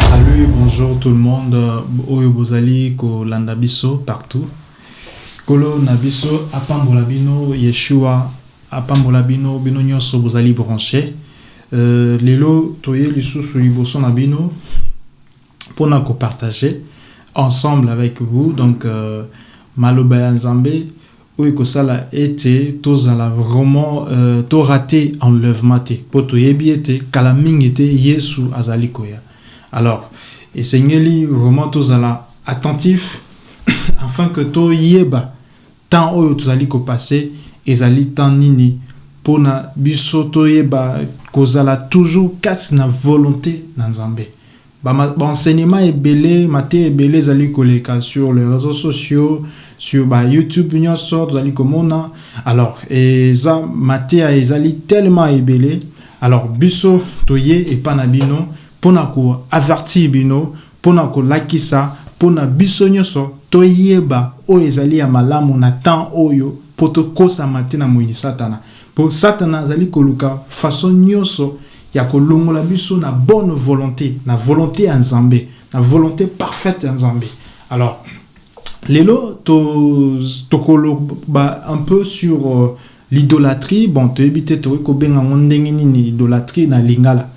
salut bonjour tout le monde. Oyo bozali kolanda biso partout. Kolo na biso apambola yeshua. Apambola bino bino nyonso bozali branché. Euh, lelo toye lisusu liboso na bino mpona kopartage ensemble avec vous. Donc euh, maloba ya nzambe oyo ekosala ete tozala vraiment euh, torate enlèvement te mpo toyebi ete kala mingi te yesu azali koya. Alors esengeli vraiment tozala attentif afin que toyeba temps oyo tozali kopase ezali temps nini. Mpona biso toyeba kozala toujours kati na volonté na nzambe baenseignement ebele mate ebele ezali koleka sur les réseaux sociaux sur ba youtube nyonso tozali komona. Alors eza mateya ezali tellement ebele. Alors biso toye epa na bino mpona koavertir bino mpona kolakisa mpona biso nyonso toyeba oyo ezali ya malamu na temps oyo mpo tokosama te na moyini satana. Mpo satana azali koluka façon nyonso ya kolongola biso na bonne volonté na volonté ya nzambe na volonté parfaite ya nzambe. Alors lelo tokoloba to un peu sur uh, l'idolâtrie bon toyebi te tokoki kobenga yango ndenge nini idolâtrie na lingala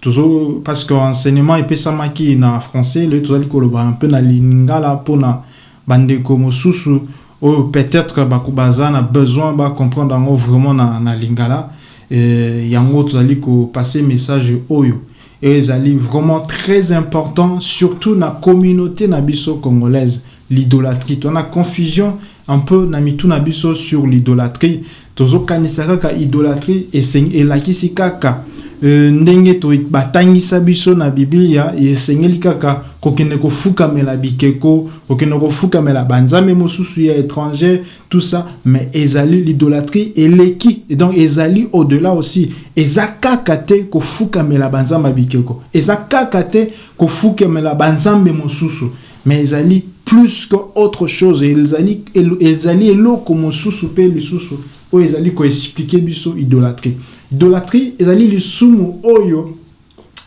tozo parce que enseignement epesamaki na français lelo tozali koloba un peu na lingala mpona bandeko mosusu. Oyo peut-être baza na besoin bacomprendre yango vraiment na, na lingala yango tozali kopase message oyo. Et ezali vraiment très important surtout na communauté na congolaise. L'idolâtrie. Tona confusion un peu na mitu na biso sur l'idolâtrie. Tozokanisa kaka idolâtrie elakisi kaka ndenge to batangisa biso na biblia esengeli kaka kokende kofukamela bikeko kokende kofukamela banzambe mosusu ya étranger tout ça. Mais ezali l'idolâtrie eleki et donc ezali au-delà aussi. Eza kaka te kofukamela banzambe bikeko. Eza kaka te kofukamela banzambe mosusu. Mais ezali plus que autre chose. Ezali eloko mosusu mpe lisusu. Oyo ezali koexplike biso idolâtrie idolâtrie ezali lisumu oyo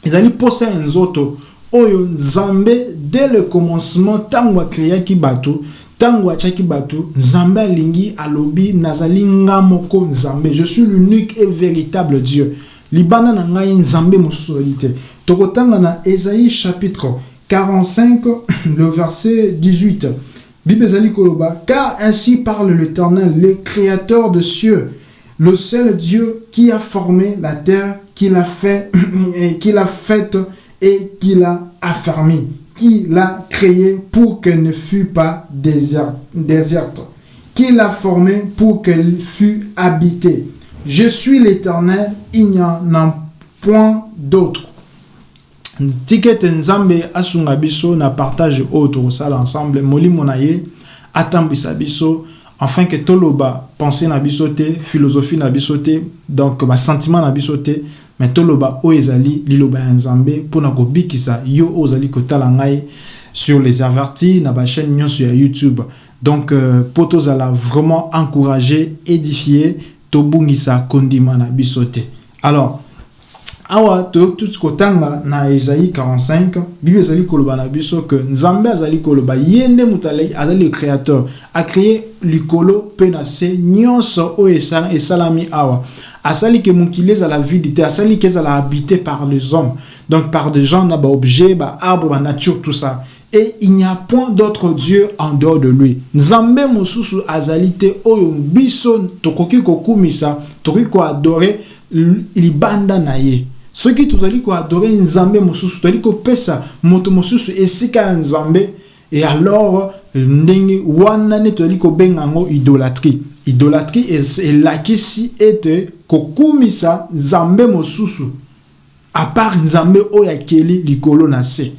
ezali posa ya nzoto oyo nzambe dès le commencement ntango akreaki bato ntango atiaki bato nzambe alingi alobi nazali nga moko nzambe. Je suis l'unique et véritable dieu. Libanda na ngai nzambe mosusu tokotanga na esaïe chapitre 45 le verset 18 bible koloba car ainsi parle l'éternel le créateur de cieux. Le seul Dieu qui a formé la terre, qui l'a fait, qui l'a faite et qui l'a affermi, qui l'a créée pour qu'elle ne fût pas déserte, qui l'a formée pour qu'elle fût habitée. Je suis l'Éternel, il n'y en a point d'autre. ticket nzambe asunga biso na partage oyo tokosala ensemble molimo na ye atambwisa biso afin que toloba pensée na biso philosophie na biso te donc basentiment na biso te mais toloba oyo ezali liloba ya nzambe mpona kobikisa yo oyo ozali ngai sur les avertis na bachaîne nyonso ya youtube. Donc mpo euh, tozala vraiment encouragé édifié tobungisa kondima na biso alors awa toyoki kotanga na esaïe 45 bible ezali koloba na biso ke nzambe azali koloba. Ye nde moto azali le créateur. Acreye likolo mpe na se nyonso oyo esalami awa. Asali ke mokili ezala vide te asali ke ezala habité par les hommes. Donc par des gens na baobjet baarbre banature tout ça. Et il n'y a point d'autre dieu en dehors de lui. Nzambe mosusu azali te oyo biso tokoki kokumisa tokoki koadore libanda na ye soki tozali koadore nzambe mosusu tozali kopesa moto mosusu esika ya nzambe e alors ndenge wana nde tozali kobenga yango idolâtrie idolâtrie elakisi ete kokumisa nzambe mosusu apart nzambe oyo akeli likolo na se.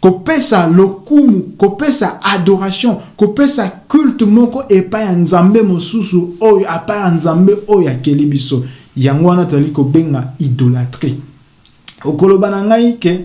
Kopesa lokumu kopesa adoration kopesa culte moko epai ya nzambe mosusu oyo apart ya nzambe oyo akeli biso yango wana tozali kobenga idolâtrie. Okoloba na ngai ke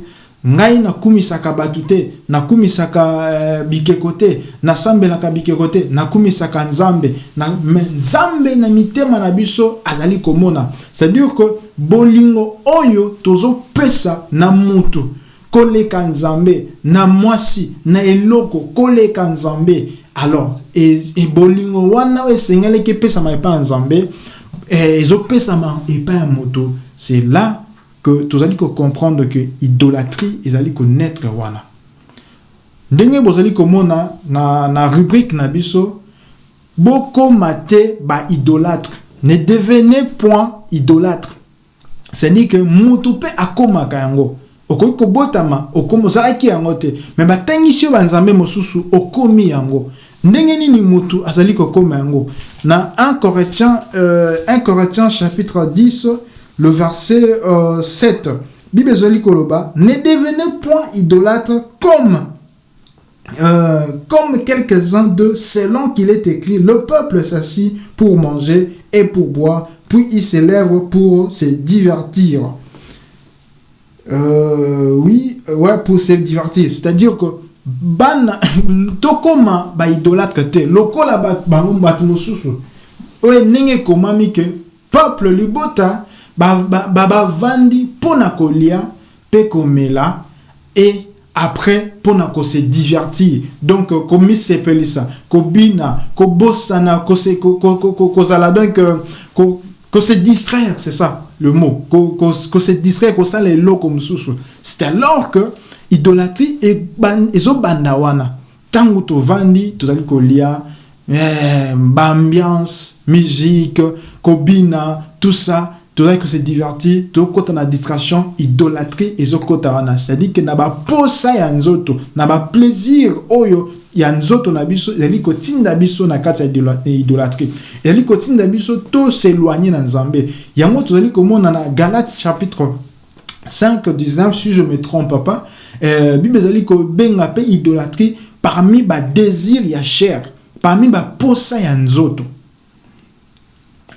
ngai nakumisaka bato te nakumisaka uh, bikeko te nasambelaka bikeko te nakumisaka nzambe. Na, me nzambe na mitema na biso azali komona. C'est-à-dire que bolingo oyo tozopesa na mutu koleka nzambe na mwasi na eloko koleka nzambe. Alors ebolingo e wana oyo esengelaki epesama epai ya nzambe ezopesama epai ya moto c'est là que tozali kocomprendre que idolâtrie ezali konaître wana. Ndenge bozali komona na, na rubrique na biso bokoma te baidolâtre ne devenez point idolâtre. C'est-à-dire que motu mpe akomaka yango okoki kobotama okomi ozalaki yango te. Me batangisi banzambe mosusu okomi yango. Ndenge nini motu azali kokoma yango? Na 1 corinthiens, euh, 1 corinthiens chapitre 10 le verset euh, 7 bible ezali koloba ne devenez point idolâtre comme euh, comme quelques-uns de selon qu'il est écrit le peuple s'assit pour manger et pour boire puis il s'élève pour se divertir euh, oui ouais pour se divertir. C'est-à-dire que bana tokoma baidolâtre te. Lokola ke peuple libota bavandi ba, ba mpo na kolia mpe komela après mpona kose divertir. Donc komisepelisa kobina kobosana donc distraire c'est ça le mot. Kose distraire kosala eloko mosusu c'est alors que idolâtrie ezobanda wana ntango tovandi tozali kolia eh, baambiance musique kobina tout ça tozali kose divertir tokota na distraction idolâtrie ezokota wana. C'est-à-dire ke na baposa ya nzoto na baplaisir oyo ya nzoto na biso ezali kotinda biso na kati ya idolâtrie. Ezali kotinda biso toseloigne na nzambe. Yango tozali komona na galate chapitre 5 19 si je me trompe pas. Euh, bible ezali kobenga mpe idolâtrie parmi badésir ya chair parmi baposa ya nzoto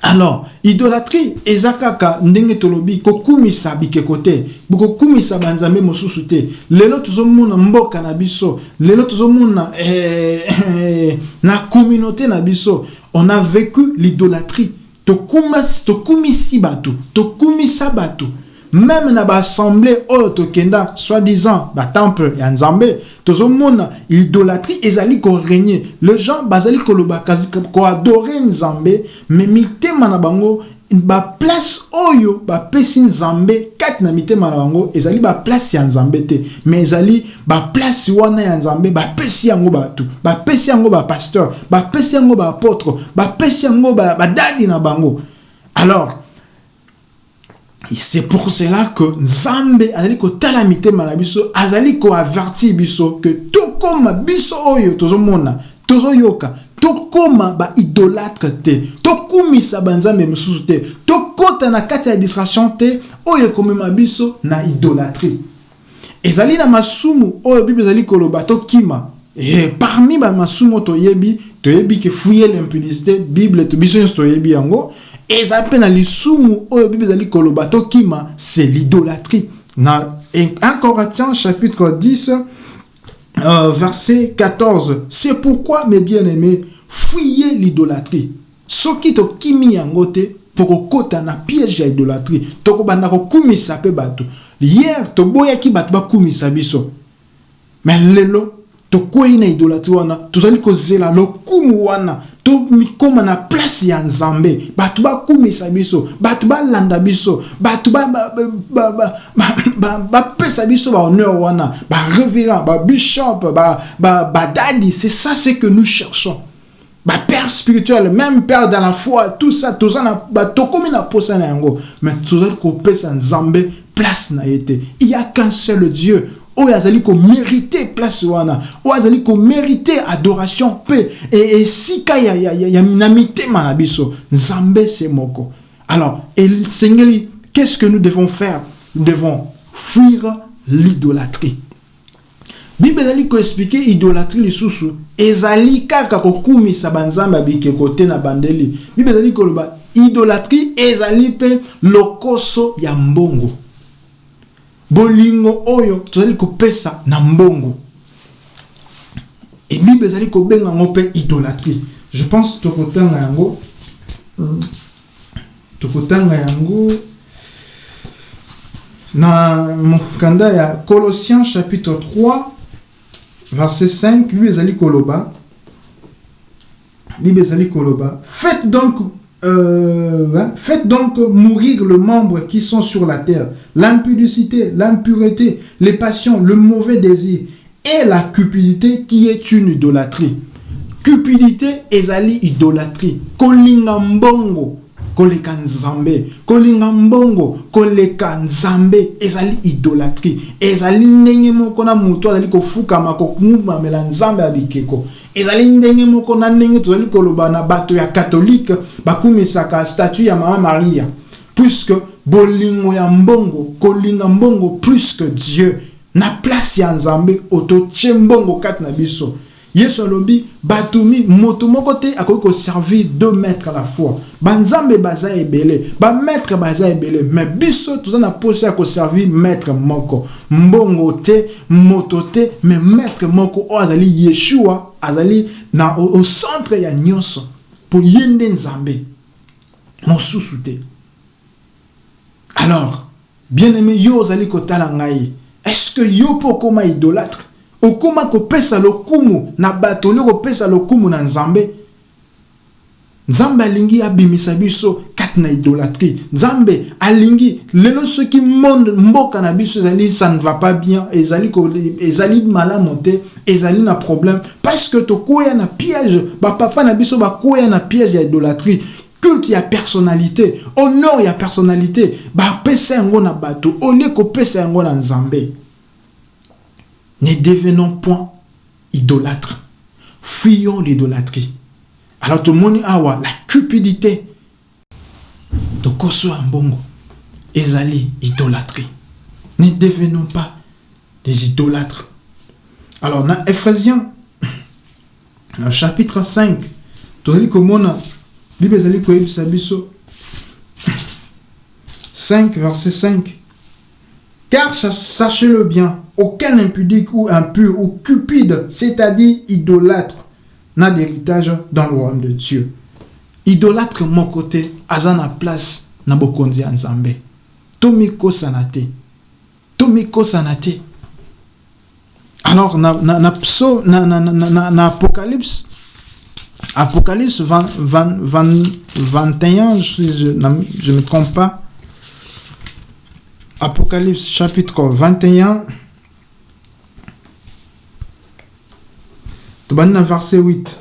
alors idolâtrie eza kaka ndenge tolobi kokumisa bikeko te. Kokumisa banzambe mosusu te. Lelo tozomona mboka na biso. Lelo tozomona eh, eh, na communauté na biso. On a vécu l'idolâtrie. Tokumisi bato tokumisa bato même na baassemblée oyo tokenda soi-disant batemple ya nzambe tozomona idolâtrie ezali koregne le gens bazali koloba koadore nzambe me mitema na bango baplace oyo bapesi nzambe kati na mitema na bango ezali baplace ya nzambe te. Me ezali baplace wana ya nzambe bapesi yango bato bapesi yango bapasteur bapesi yango baapôtre bapesi yango badadi na bango. Alors c'est pour cela que nzambe azali kotala mitema na biso azali koavertir biso ke tokóma biso oyo tozomona tozoyoka tokóma baidolâtre te tokumisa banzambe mosusu te tokɔta na kati ya distraction te oyo ekomema biso na idolâtrie ezali na masumu oyo bible ezali koloba tokima. E parmi bamasumu oyo toyebi toyebi ke fuye l'impudicité bible biso nyonso toyebi yango eza mpe na lisumu oyo bible ezali koloba tokima c'est l'idolâtrie. Na 1 corinthiens chapitre 10 euh, verset 14 c'est pourquoi mes bien-aimés fuyez l'idolâtrie. Soki tokimi yango te mpo kokɔta na piège ya idolâtrie. Tokobanda kokumisa mpe bato hier toboyaki bato bakumisa biso. Me lelo tokwei na idolâtrie wana tozali kozela lokumu wana tomikóma na place ya nzambe bato bakumisa biso bato biso bato bapesa biso bahonneur wana bareverend babishop badadi c'est ça ce que nous cherchons bapère spirituel même père dans la foi tout ça toza na tokomi na posa na yango mais tozali kopesa nzambe place na ye te il y a qu'un seul dieu oyo azali komérite place wana oyo azali komérite adoration mpe esika ya, ya, ya, ya, na mitema na se moko. Alors esengeli qu'est-ce que nous devons faire? Nous devons fuir l'idolâtrie. Bible ezali koexplike idolâtrie lisusu. Ezali kaka kokumisa banzambe ya bikeko te na bandeli. Bible ezali koloba idolâtrie ezali mpe lokoso ya mbongo bolingo oyo tozali kopesa na mbongo. E bible ezali kobenga yango mpe idolâtrie je pense tokotanga yango. Tokotanga yango na mokanda ya colossiens chapitre 3 verset 5 bible ezali koloba. Bible ezali koloba. Faites donc euh, hein, faites donc mourir le membre qui sont sur la terre. L'impudicité l'impureté les passions le mauvais désir et la cupidité qui est une idolâtrie. Cupidité ezali idolâtrie. Kolinga mbongo koleka nzambe kolinga mbongo koleka nzambe. Ezali idolatrie. Ezali ndenge moko na moto azali kofukama kokumamela nzambe ya bikeko. Ezali ndenge moko na ndenge tozali koloba na bato ya katolike bakumisaka statut ya mama maria. Puisque bolingo ya mbongo kolinga mbongo plus que dieu. Na place ya nzambe ototie mbongo kati na biso yesu alobi bato moto moko te akoki koservir deux maîtres à la fois. Banzambe baza ebele bamaître baza ebele me biso toza na posa ya koservir maître moko. Mbongo te moto te me maître moko oyo azali yeshua azali na au centre ya nyonso mpo ye nde nzambe. Mosusu te. Alors bien aimé yo ozali kotala ngai. Est ce que yo mpo okóma idolâtre okóma kopesa lokumu na bato olie kopesa lokumu na nzambe. Nzambe alingi abimisa biso kati na idolatrie. Nzambe alingi lelo soki monde mboka na biso ezali ça ne va pas bien ezali, ezali malamu te ezali na problème. Parce que tokoya na piège bapapa na biso bakoya na piège ya idolatrie. Culte ya personnalité honneur ya personnalité bapesa yango na bato olie kopesa yango na nzambe ne devenons point idolâtres. Fuyons l'idolâtrie. Alors tout le monde awa la cupidité. de Koso Ambongo. Ezali idolâtrie. Ne devenons pas des idolâtres. Alors dans Ephésiens chapitre 5 tozali komona bible ezali koyebisa biso 5 verset 5 car sachez-le bien aucun impudique ou impur ou cupide, c'est-à-dire idolâtre, n'a d'héritage dans le royaume de Dieu. Idolâtre mon côté, azana place na bokonzi nzambe. Tomiko sanate. Tomiko sanate. Alors, na, na, na, na, Apocalypse, Apocalypse 20, 20, 20, 21, si je ne me trompe pas, Apocalypse chapitre 21, verset 8.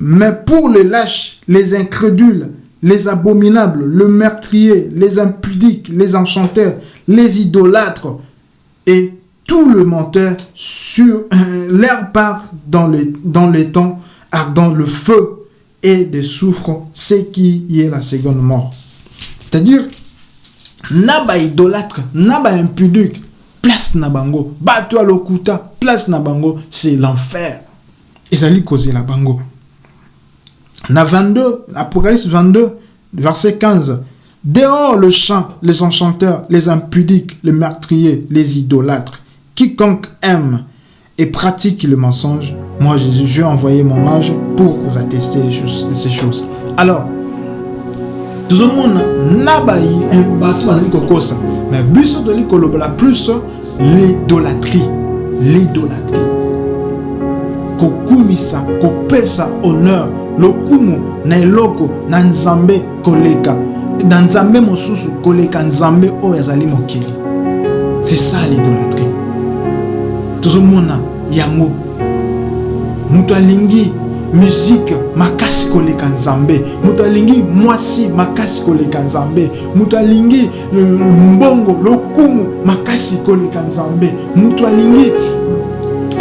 Mais pour les lâches, les incrédules, les abominables, le meurtrier, les impudiques, les enchanteurs, les idolâtres et tout le menteur sur euh, leur part dans les, dans temps ardent le feu et des souffres, ce qui est la seconde mort. C'est-à-dire, naba idolâtre, naba impudique, place nabango, bato lokuta, place nabango, c'est l'enfer ezali la bango. Na 22 apocalypse 22 verset 15 dehors le chant les enchanteurs les impudiques les meurtriers les idolâtres quiconque aime et pratique le mensonge moi Jésus j'ai envoyé mon ange pour vous attester ces choses alors tozomona na bato bazali kokosa mais biso tozali la plus l'idolâtrie l'idolâtrie kokumisa kopesa honneur lokumu na eloko na nzambe koleka. Na nzambe mosusu koleka nzambe oyo azali mokili. C'est ça l'idolâtrie. Tozomona yango. Moto alingi musike makasi koleka nzambe. Moto alingi mwasi makasi koleka nzambe. Moto alingi euh, mbongo lokumu makasi koleka nzambe. Moto alingi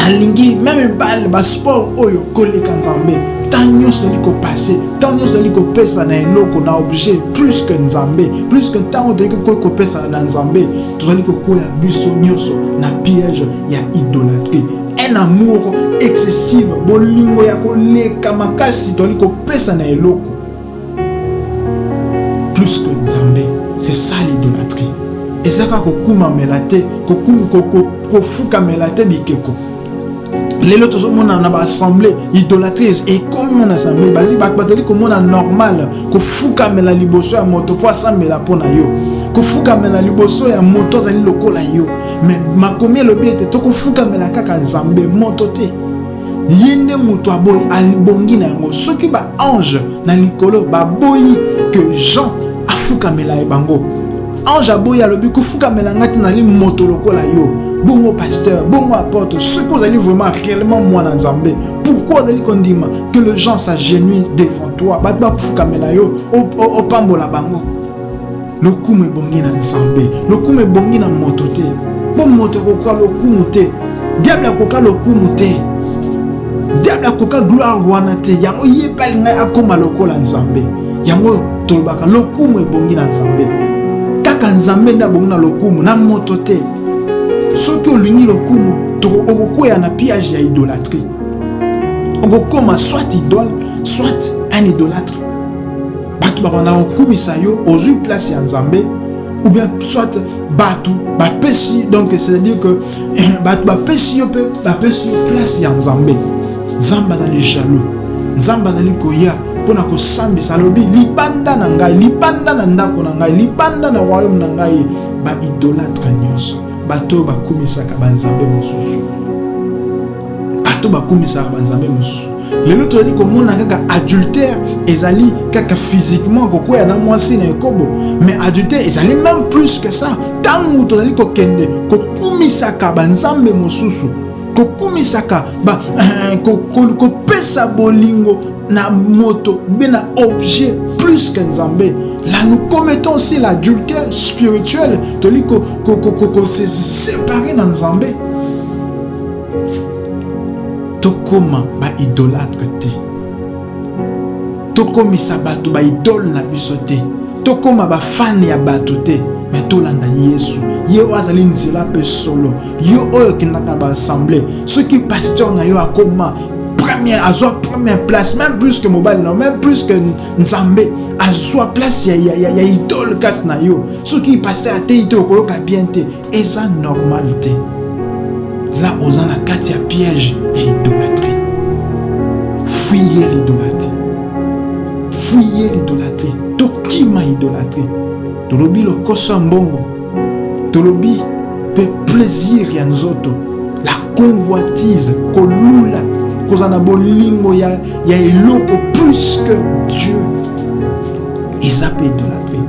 alingi meme bale basport oyo koleka nzambe. Ntan nyonso tozali kopase ntan nyonso tozali kopesa na eloko na objet plus que nzambe. Plus que ntango tozali koki kopesa na nzambe tozali kokwea biso nyonso na piège ya idolâtrie. Un amour excessive bolingo ya koleka makasi tozali kopesa na eloko. Plus que nzambe c'est ça l'idolâtrie. Ezaka kokumamela te kofukamela te bikeko lelo tozomona na baassemblée idolatrice ekomi na assemblée bazali komona normal kofukamela liboso ya moto mpo asambela mpo na yo. Kofukamela liboso ya moto azali lokola yo. Me makomi elobi ete tokofukamela kaka nzambe moto te. Ye nde moto aboyi alibongi na yango. Soki baange na likolo baboyi ke jean afukamela ye bango. Ange aboyi alobi kofukamela ngai te nazali moto lokola yo bongo pasteur bongo apôtre soki ozali vraiment réellement mwana nzambe pourquoi ozali kondima que le gens s'agenouille devant toi? Bato bafukamela yo opambola bango. Lokumu ebongi na nzambe lokumu ebongi na moto te. Mpo moto akoka lokumu te diable akoka lokumu te diable akoka gloire wana te. Yango ye mpe alingai akóma lokola nzambe. Yango tolobaka lokumu ebongi na nzambe kaka nzambe nde abongi na lokumu na moto te soki olingi lokumu okokwea na piage ya idolâtrie okokóma soit idole soit un idolâtre. Bato babanda kokumisa yo ozwi place ya nzambe ou bien soit bato bapesi donc c'est-à-dire que bato bapesi yo mpe bapesi yo place ya nzambe. Nzambe azali jaloux. Nzambe azali koya mpona kosambisa alobi libanda na ngai libanda na ndako na ngai libanda na royaume na ngai baidolâtre nyonso bato oyo bakumisaka banzambe mosusu. Bato bakumisaka banzambe mosusu. Lelo tozali komona kaka adultère ezali kaka physiquement kokwea na mwasi na ekobo mais adultère ezali même plus que ça. Ntango tozali kokende kokumisaka banzambe mosusu kokumisaka kopesa bolingo na moto mpe na objet plus que nzambe là nous commettons aussi l'adultère spirituel toli se séparer na nzambe tokóma baidolâtre te. Tokomisa bato baidole na biso te. Tokóma bafane ya bato te. Me tolanda yesu. Ye azali nzela mpe solo. Yo oyo okendaka na baassemblée. Soki paster na yo akóma première azwa première place même plus que mobali na yo même plus que nzambe azwa place ya, ya, ya, idole kasi na yo. Soki ateyi te okoyoka bien te eza normal te là oza na kati piège ya idolâtrie fuye l'idolâtrie. Fuye l'idolâtrie. Tokima idolâtrie. Tolobi lokoso ya mbongo. Tolobi mpe plaisir ya nzoto. La convoitise kolula. Kozala na bolingo ya, ya eloko plus que dieu eza mpe idolâtrie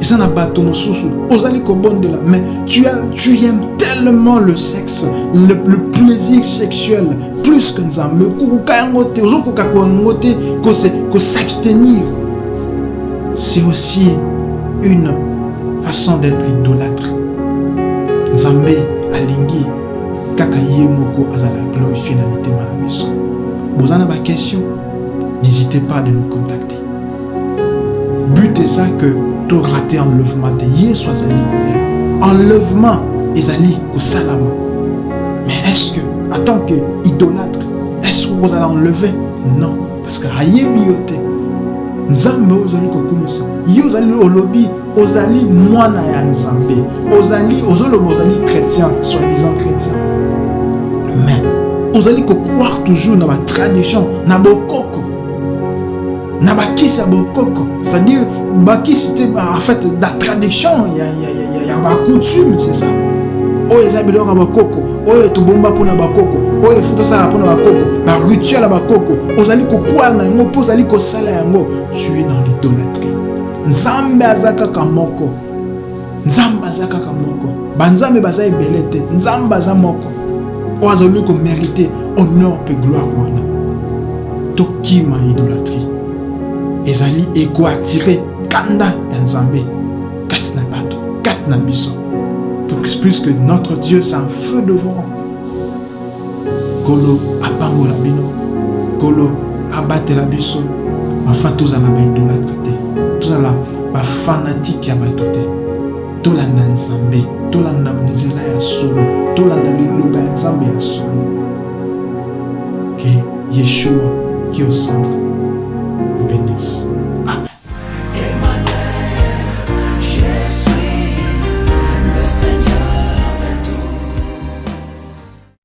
eza na bato mosusu ozali kobondela. Mais tu, as, tu aimes tellement le sexe le, le plaisir sexuel plus que nzambe. Okokoka yango te ozokoka yango te kosabstenir c'est aussi une façon d'être idolâtre. Nzambe alingi kaka ye moko azala glorifié na mitema na biso. Boza na baquestion n'hésitez pas de nous contacter but eza que torate enlèvement te yesu azali koya enlèvement ezali kosalama mais est-ce que en tant que idolâtre est-ce que ozala enlevé non. Parce que ayebi yo te nzambe oyo ozali kokumisa yo ozali olobi ozali mwana ya nzambe ozali ozoloba ozali chrétien soi-disant chrétien. Mais ozali kokroire toujours na batradition na bokoko na bakisi ya bokoko. C'est-à-dire bakisi te en fait la tradition ya, ya, ya, ya bacoutume c'est ça. Oyo eza biloko ya bakoko. Oyo tobomba mpona bakoko. Oyo efu tosala mpona bakoko. Barituel ya bakoko. Ozali kokwara na yango mpo ozali kosala yango. Tu es dans l'idolâtrie. Nzambe aza kaka moko. Nzambe aza kaka moko. Banzambe baza ebele te. Nzambe aza moko. Oyo azali komérite. Honneur mpe gloire wana tokima idolâtrie ezali ekoatire kanda ya nzambe kati na bato kati na biso puisque notre dieu un feu devant kolo apambola bino. Kolo abatela biso afin tozala baidolâtre te tozala bafanatike ya bato te tolanda nzambe tolanda nzela ya solo. Tolanda liloba ya nzambe ya solo. Ke yeshua qui au centre peace.